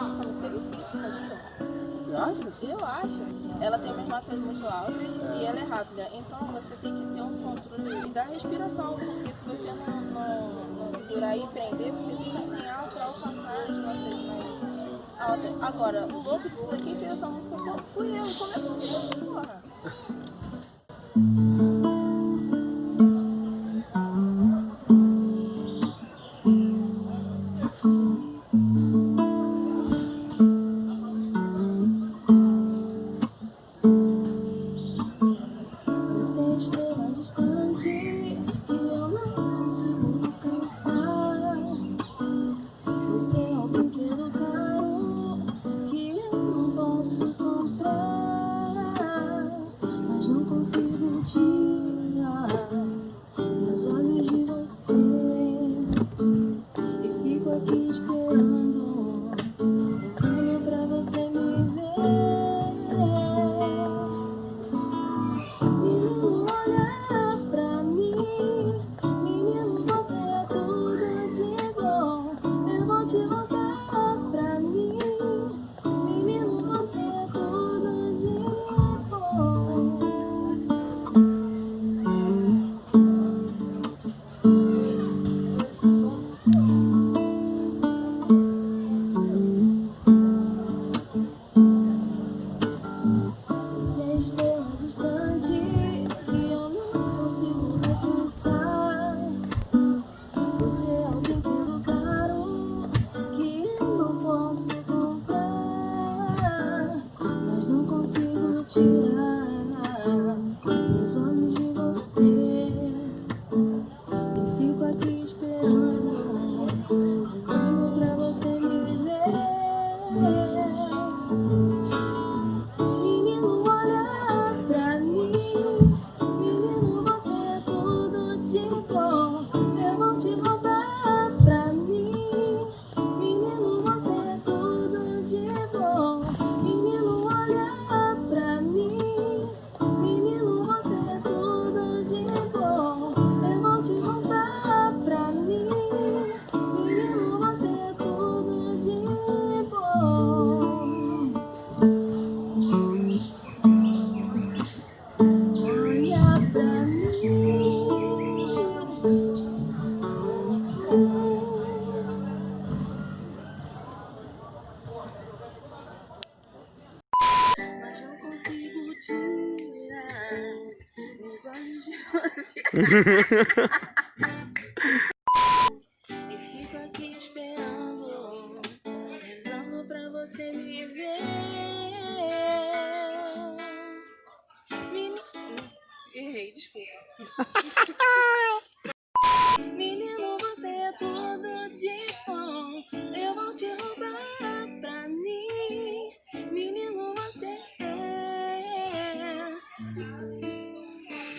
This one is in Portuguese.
Essa música é difícil, sabia? Você acha? Eu acho. Ela tem umas notas muito altas e ela é rápida. Então a música tem que ter um controle da respiração, porque se você não, não, não segurar e prender, você fica sem ar para alcançar as notas mais altas. Agora, o louco disso daqui fez essa música só fui eu. Como é que eu fiz essa porra? Estrela distante que eu não consigo alcançar. Você é um brinquedo caro que eu não posso comprar, mas não consigo tirar Estrela distante que eu não consigo alcançar. Você é o brinquedo caro que eu não posso comprar, mas não consigo tirar meus olhos de você. E fico aqui esperando, não consigo tirar meus olhos de você. E fico aqui esperando, rezando pra você me ver. Menino. Errei, desculpa.